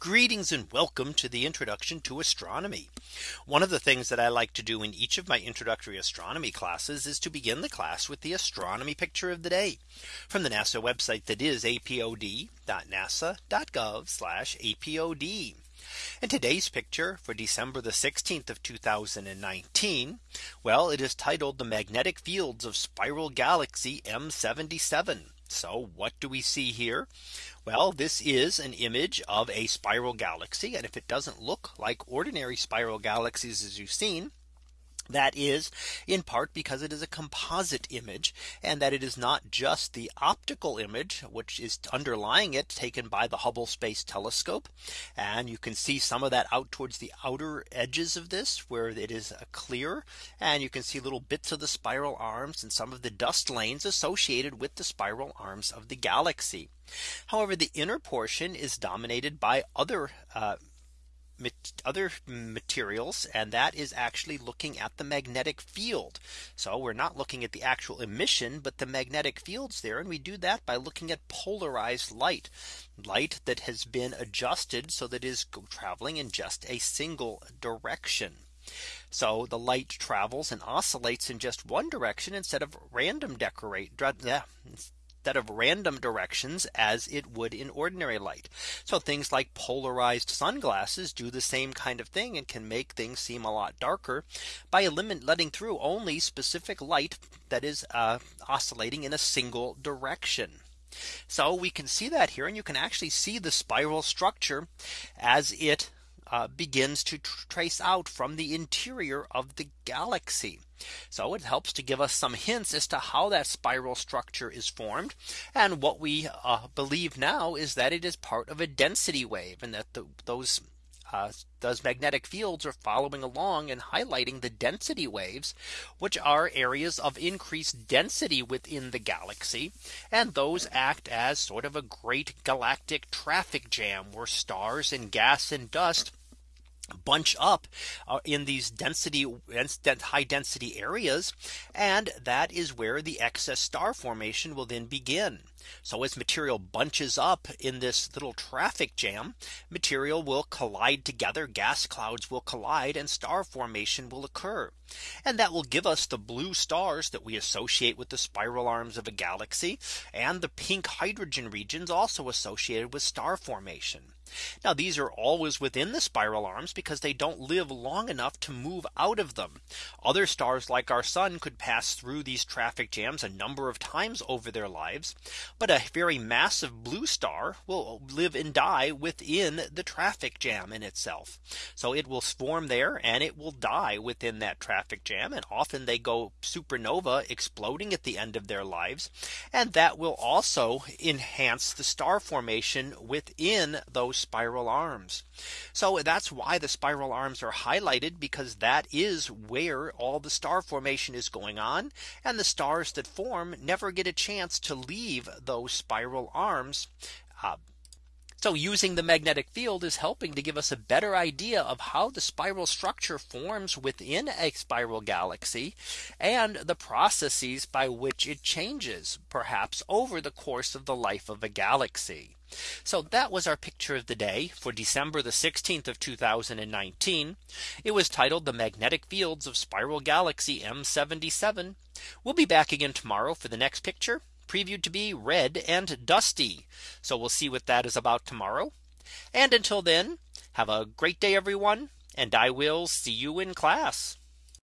Greetings and welcome to the introduction to astronomy. One of the things that I like to do in each of my introductory astronomy classes is to begin the class with the astronomy picture of the day from the NASA website that is apod.nasa.gov apod. And today's picture for December the 16th of 2019. Well, it is titled the magnetic fields of spiral galaxy M77. So what do we see here? Well, this is an image of a spiral galaxy. And if it doesn't look like ordinary spiral galaxies as you've seen, that is in part because it is a composite image and that it is not just the optical image which is underlying it taken by the Hubble Space Telescope. And you can see some of that out towards the outer edges of this where it is clear and you can see little bits of the spiral arms and some of the dust lanes associated with the spiral arms of the galaxy. However, the inner portion is dominated by other uh, other materials and that is actually looking at the magnetic field. So we're not looking at the actual emission but the magnetic fields there and we do that by looking at polarized light light that has been adjusted so that is traveling in just a single direction. So the light travels and oscillates in just one direction instead of random decorate instead of random directions as it would in ordinary light. So things like polarized sunglasses do the same kind of thing and can make things seem a lot darker by letting through only specific light that is uh, oscillating in a single direction. So we can see that here and you can actually see the spiral structure as it uh, begins to tr trace out from the interior of the galaxy. So it helps to give us some hints as to how that spiral structure is formed. And what we uh, believe now is that it is part of a density wave and that the, those uh, those magnetic fields are following along and highlighting the density waves, which are areas of increased density within the galaxy. And those act as sort of a great galactic traffic jam where stars and gas and dust bunch up uh, in these density high density areas and that is where the excess star formation will then begin so as material bunches up in this little traffic jam, material will collide together gas clouds will collide and star formation will occur. And that will give us the blue stars that we associate with the spiral arms of a galaxy and the pink hydrogen regions also associated with star formation. Now these are always within the spiral arms because they don't live long enough to move out of them. Other stars like our sun could pass through these traffic jams a number of times over their lives. But a very massive blue star will live and die within the traffic jam in itself. So it will swarm there and it will die within that traffic jam. And often they go supernova exploding at the end of their lives. And that will also enhance the star formation within those spiral arms. So that's why the spiral arms are highlighted because that is where all the star formation is going on. And the stars that form never get a chance to leave those spiral arms. Uh, so using the magnetic field is helping to give us a better idea of how the spiral structure forms within a spiral galaxy and the processes by which it changes perhaps over the course of the life of a galaxy. So that was our picture of the day for December the 16th of 2019. It was titled the magnetic fields of spiral galaxy M77. We'll be back again tomorrow for the next picture previewed to be red and dusty. So we'll see what that is about tomorrow. And until then, have a great day, everyone. And I will see you in class.